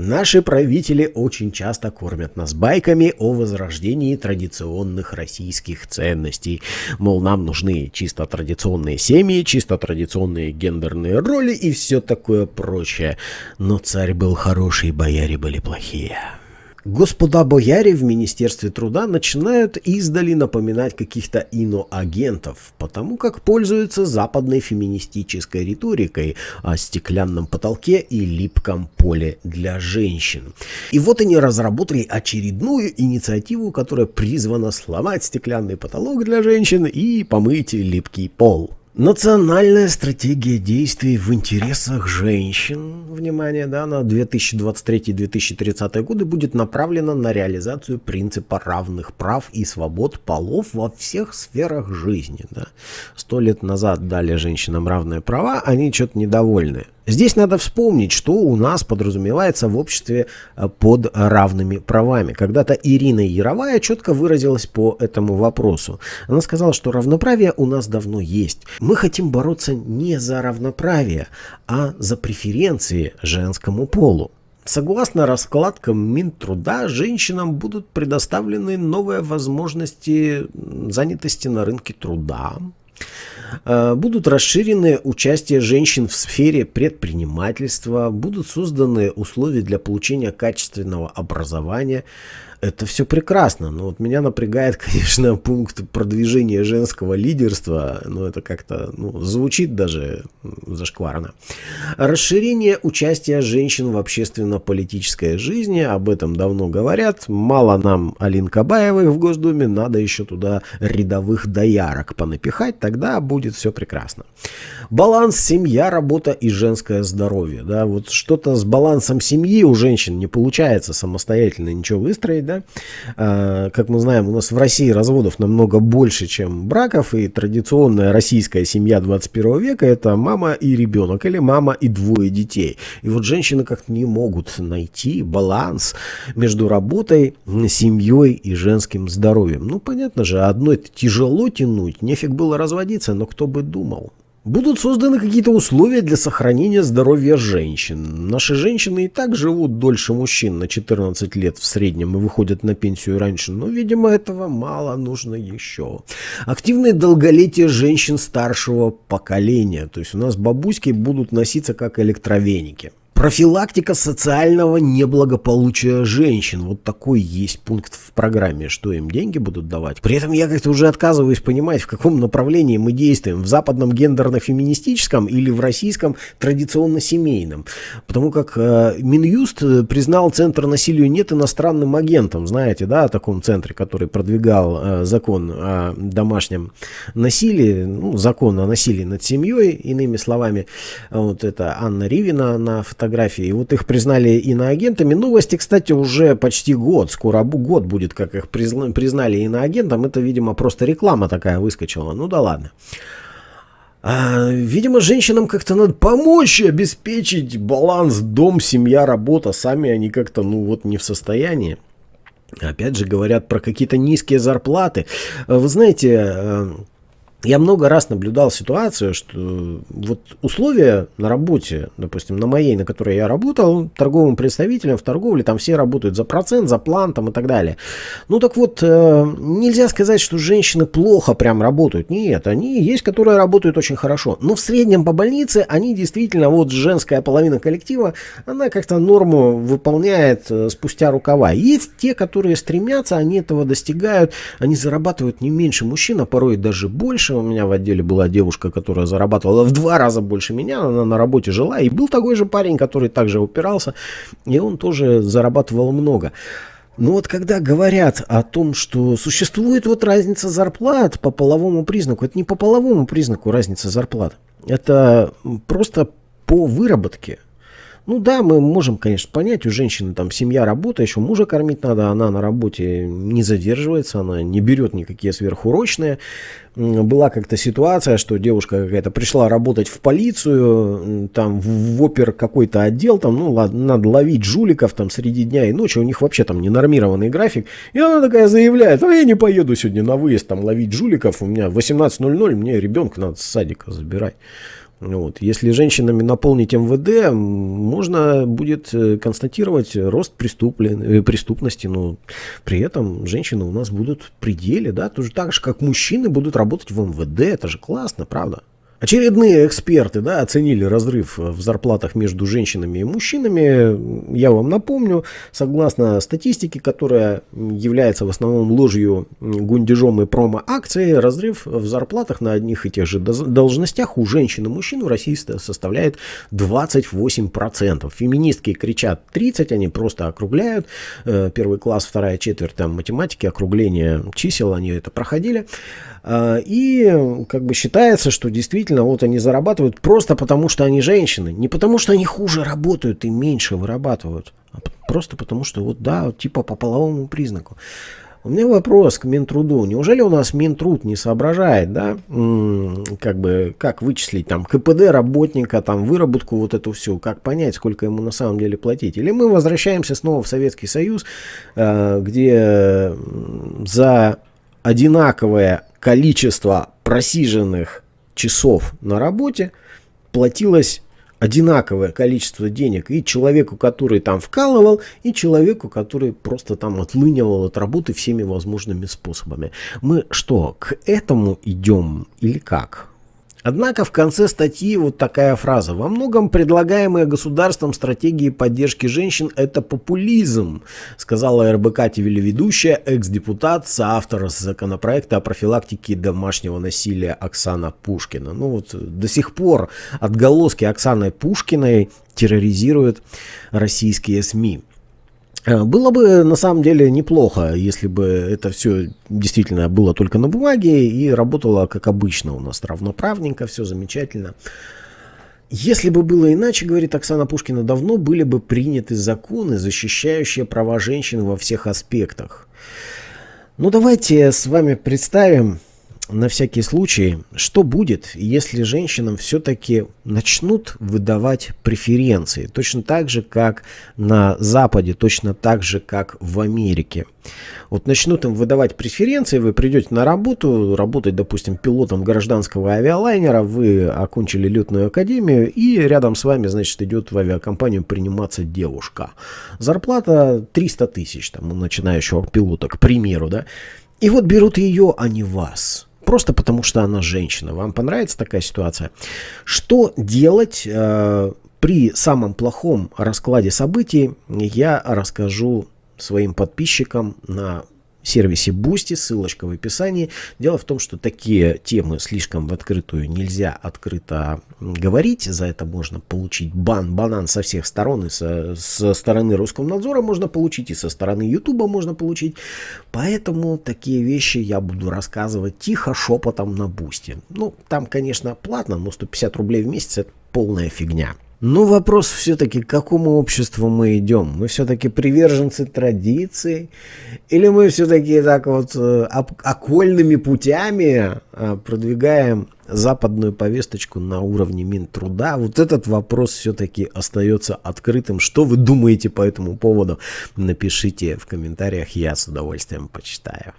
Наши правители очень часто кормят нас байками о возрождении традиционных российских ценностей. Мол, нам нужны чисто традиционные семьи, чисто традиционные гендерные роли и все такое прочее. Но царь был хороший, бояре были плохие. Господа бояре в Министерстве труда начинают издали напоминать каких-то иноагентов, потому как пользуются западной феминистической риторикой о стеклянном потолке и липком поле для женщин. И вот они разработали очередную инициативу, которая призвана сломать стеклянный потолок для женщин и помыть липкий пол. Национальная стратегия действий в интересах женщин, внимание, да, на 2023-2030 годы будет направлена на реализацию принципа равных прав и свобод полов во всех сферах жизни. Да. Сто лет назад дали женщинам равные права, они что-то недовольны. Здесь надо вспомнить, что у нас подразумевается в обществе э, под равными правами. Когда-то Ирина Яровая четко выразилась по этому вопросу. Она сказала, что равноправие у нас давно есть. Мы хотим бороться не за равноправие, а за преференции женскому полу. Согласно раскладкам Минтруда, женщинам будут предоставлены новые возможности занятости на рынке труда, будут расширены участие женщин в сфере предпринимательства, будут созданы условия для получения качественного образования, это все прекрасно, но вот меня напрягает, конечно, пункт продвижения женского лидерства, но это как-то ну, звучит даже зашкварно. Расширение участия женщин в общественно-политической жизни, об этом давно говорят, мало нам Алин Кабаевых в Госдуме, надо еще туда рядовых доярок понапихать, тогда будет все прекрасно. Баланс семья, работа и женское здоровье, да, вот что-то с балансом семьи у женщин не получается самостоятельно ничего выстроить, да. А, как мы знаем, у нас в России разводов намного больше, чем браков, и традиционная российская семья 21 века это мама и ребенок, или мама и двое детей. И вот женщины как-то не могут найти баланс между работой, семьей и женским здоровьем. Ну, понятно же, одно это тяжело тянуть, нефиг было разводиться, но кто бы думал. Будут созданы какие-то условия для сохранения здоровья женщин. Наши женщины и так живут дольше мужчин на 14 лет в среднем и выходят на пенсию раньше, но, видимо, этого мало нужно еще. Активное долголетие женщин старшего поколения. То есть у нас бабуськи будут носиться как электровеники. Профилактика социального неблагополучия женщин. Вот такой есть пункт в программе, что им деньги будут давать. При этом я как-то уже отказываюсь понимать, в каком направлении мы действуем. В западном гендерно-феминистическом или в российском традиционно-семейном. Потому как э, Минюст признал Центр насилию нет иностранным агентом. Знаете, да, о таком центре, который продвигал э, закон о домашнем насилии, ну, закон о насилии над семьей, иными словами. Вот это Анна Ривина на фотографии фотографии. И вот их признали иноагентами. Новости, кстати, уже почти год. Скоро год будет, как их признали иноагентом. Это, видимо, просто реклама такая выскочила. Ну да ладно. А, видимо, женщинам как-то надо помочь обеспечить баланс дом, семья, работа. Сами они как-то, ну вот, не в состоянии. Опять же, говорят про какие-то низкие зарплаты. Вы знаете, э, я много раз наблюдал ситуацию, что вот условия на работе, допустим, на моей, на которой я работал, торговым представителем в торговле, там все работают за процент, за план там и так далее. Ну так вот, э, нельзя сказать, что женщины плохо прям работают. Нет, они есть, которые работают очень хорошо. Но в среднем по больнице они действительно, вот женская половина коллектива, она как-то норму выполняет э, спустя рукава. Есть те, которые стремятся, они этого достигают, они зарабатывают не меньше мужчин, а порой даже больше раньше у меня в отделе была девушка, которая зарабатывала в два раза больше меня, она на работе жила, и был такой же парень, который также упирался, и он тоже зарабатывал много. Но вот когда говорят о том, что существует вот разница зарплат по половому признаку, это не по половому признаку разница зарплат, это просто по выработке. Ну да, мы можем, конечно, понять, у женщины там семья, работа, еще мужа кормить надо, она на работе не задерживается, она не берет никакие сверхурочные. Была как-то ситуация, что девушка какая-то пришла работать в полицию, там в опер какой-то отдел, там, ну ладно, надо ловить жуликов там среди дня и ночи, у них вообще там ненормированный график. И она такая заявляет, а я не поеду сегодня на выезд там ловить жуликов, у меня 18.00, мне ребенка надо с садика забирать. Вот. Если женщинами наполнить МВД, можно будет э, констатировать рост преступлен... Э, преступности, но при этом женщины у нас будут в пределе, да, тоже так же, как мужчины будут работать в МВД, это же классно, правда? Очередные эксперты да, оценили разрыв в зарплатах между женщинами и мужчинами. Я вам напомню, согласно статистике, которая является в основном ложью, гундежом и промо-акцией, разрыв в зарплатах на одних и тех же должностях у женщин и мужчин в России составляет 28%. Феминистки кричат 30, они просто округляют. Э, первый класс, вторая четверть там, математики, округление чисел, они это проходили. А, и как бы считается, что действительно вот они зарабатывают просто потому, что они женщины. Не потому, что они хуже работают и меньше вырабатывают. А просто потому, что вот да, типа по половому признаку. У меня вопрос к Минтруду. Неужели у нас Минтруд не соображает, да, как бы, как вычислить там КПД работника, там выработку вот эту всю, как понять, сколько ему на самом деле платить? Или мы возвращаемся снова в Советский Союз, э, где за одинаковое количество просиженных часов на работе платилось одинаковое количество денег и человеку, который там вкалывал, и человеку, который просто там отлынивал от работы всеми возможными способами. Мы что, к этому идем или как? Однако в конце статьи вот такая фраза. Во многом предлагаемые государством стратегии поддержки женщин – это популизм, сказала РБК телеведущая, экс-депутат, соавтор законопроекта о профилактике домашнего насилия Оксана Пушкина. Ну вот до сих пор отголоски Оксаны Пушкиной терроризируют российские СМИ. Э, было бы на самом деле неплохо, если бы это все действительно было только на бумаге и работало как обычно у нас равноправненько, все замечательно. Если бы было иначе, говорит Оксана Пушкина, давно были бы приняты законы, защищающие права женщин во всех аспектах. Ну давайте с вами представим на всякий случай, что будет, если женщинам все-таки начнут выдавать преференции, точно так же, как на Западе, точно так же, как в Америке. Вот начнут им выдавать преференции, вы придете на работу, работать, допустим, пилотом гражданского авиалайнера, вы окончили летную академию, и рядом с вами, значит, идет в авиакомпанию приниматься девушка. Зарплата 300 тысяч, там, у начинающего пилота, к примеру, да. И вот берут ее, а не вас просто потому что она женщина. Вам понравится такая ситуация? Что делать э, при самом плохом раскладе событий, я расскажу своим подписчикам на сервисе Boosty, ссылочка в описании. Дело в том, что такие темы слишком в открытую нельзя открыто говорить, за это можно получить бан, банан со всех сторон, и со, со стороны Роскомнадзора можно получить, и со стороны Ютуба можно получить. Поэтому такие вещи я буду рассказывать тихо, шепотом на Boosty. Ну, там, конечно, платно, но 150 рублей в месяц это полная фигня. Но вопрос все-таки, к какому обществу мы идем? Мы все-таки приверженцы традиций? Или мы все-таки так вот э, окольными путями э, продвигаем западную повесточку на уровне Минтруда? Вот этот вопрос все-таки остается открытым. Что вы думаете по этому поводу? Напишите в комментариях, я с удовольствием почитаю.